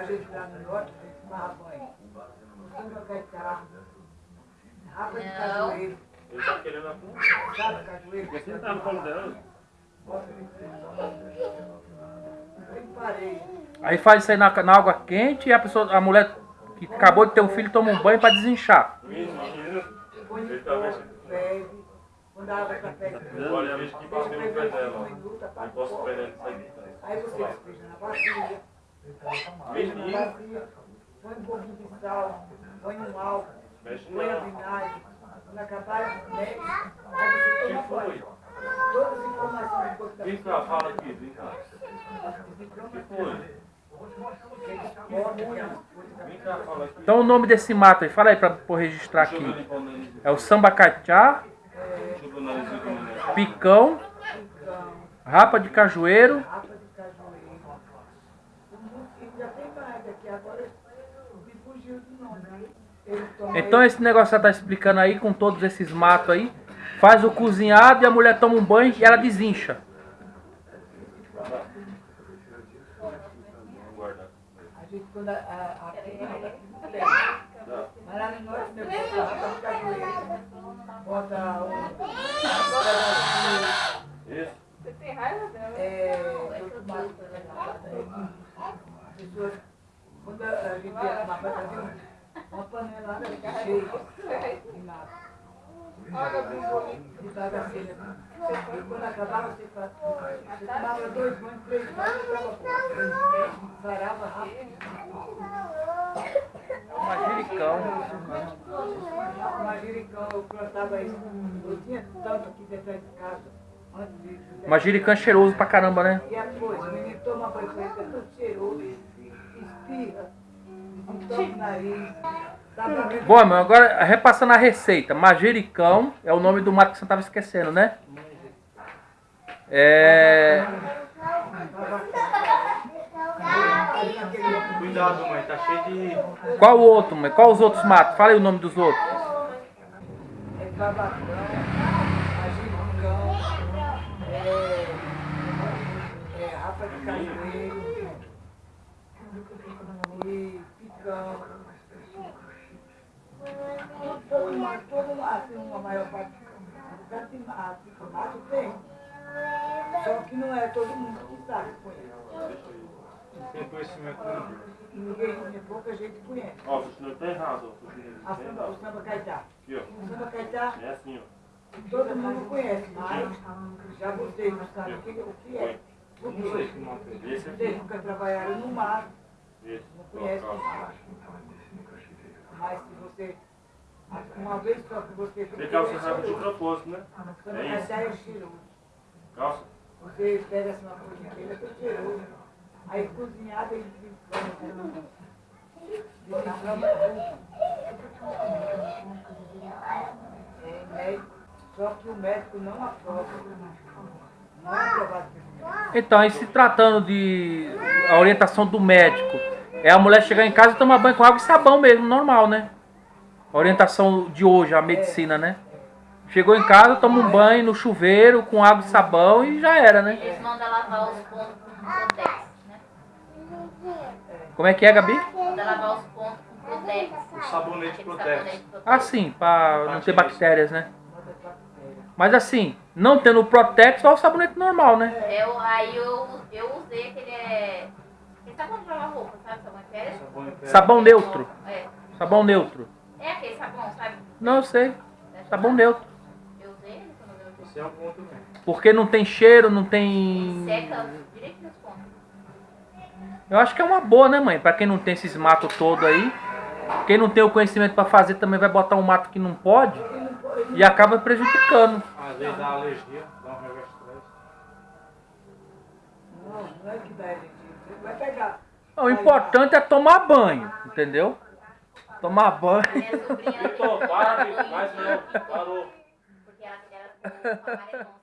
A gente lá no norte, a gente tomava banho. Costuma caetá, água de Não. cajueiro. Ele tá querendo a porra. Sabe cajueiro? Você não tá no colo dela? Aí faz isso aí na, na água quente e a pessoa, a mulher que acabou de ter um filho toma um banho pra desinchar. Menino, Põe ele no tá a água está perto Olha, a vez que bateu no pé dela. posso ele sair. Aí você despeja na bacia. Bacia, põe um pouquinho de sal, põe um álcool, põe a vinagre. Quando acabar, mexe. Aí você Que toma banho. Todas as informações do corpo da Vem cá, fala aqui, vem cá. Que foi? Vem cá, fala aqui. Então o nome desse mato aí, fala aí pra, pra registrar aqui. o. É o o menino. picão, rapa de cajueiro. E já tem mais aqui, agora me fugiu do nome. Ele toma Então esse negócio que você tá explicando aí, com todos esses matos aí, faz o cozinhado e a mulher toma um banho e ela desincha. Você tem raiva dela? é, eu quando a gente ia tomar banho, fazia uma panelada cheia de nada. Olha, de bagaceira. E quando acabava, você, tomava dois banhos, três banhos, ficava bom. Sarava rápido. Manjericão. Manjericão, eu plantava isso. Eu tinha tanto aqui dentro de casa. Manjericão é cheiroso pra caramba, né? E a coisa, o menino toma banho é todo cheiroso, nariz. Bom, meu, agora repassando a receita. Manjericão é o nome do mato que você tava esquecendo, né? É. Cuidado, mãe, tá cheio de. Qual o outro, mãe? Qual os outros matos? Fala aí o nome dos outros. É babacão, agiricão, é, é rapa de cajueiro, de de mato tem. Só que não é todo mundo que sabe conhece. Tem conhecimento não. Ninguém, pouca gente conhece. Ó, o senhor tá errado, ó. O senhor A samba, o samba caetá. Aqui, ó. O samba caetá É assim, ó. Todo mundo conhece, mas já vocês não sabem o que, o que é. Mato é. Esse Vocês nunca trabalharam no mar, não conhecem o mar. Mas se você, uma vez só que você Você calça rabo de propósito, né? Quando É vai isso. sair é cheiroso. Calça. Você pega essa coisa dele, é todo cheiroso. Aí cozinhado ele desinflama. Desinflama tudo. É. Só que o médico não aprova. Não é aprovado. Então, aí se tratando de a orientação do médico, é a mulher chegar em casa e tomar banho com água e sabão mesmo, normal, né? A orientação de hoje, a medicina, né? Chegou em casa, toma um banho no chuveiro com água e sabão e já era, né? Eles mandam lavar os pontos com Protex, né? Como é que é, Gabi? Manda lavar os pontos com Protex. O sabonete Protex. sabonete Protex. Ah, sim, pra não ter bactérias, né? Mas assim, não tendo o Protex, só o sabonete normal, né? Eu, aí eu, eu usei aquele. É, de lavar roupa, sabe? Sabão. Sabão neutro. É. Sabão neutro. É aquele sabão, sabe? Não, eu sei. Sabão neutro. Eu usei ele quando eu Esse é um ponto mesmo. Porque não tem cheiro, não tem. Seca direito nos pontos. Eu acho que é uma boa, né, mãe? Pra quem não tem esses matos todo aí. Quem não tem o conhecimento pra fazer também vai botar um mato que não pode e acaba prejudicando. Às vezes dá alergia, dá um estresse. Não, não é que dá alergia. Você vai pegar. O importante é tomar banho, entendeu? Tomar banho. Minha sobrinha. Para, Vitor, mais não. Parou. Porque ela era com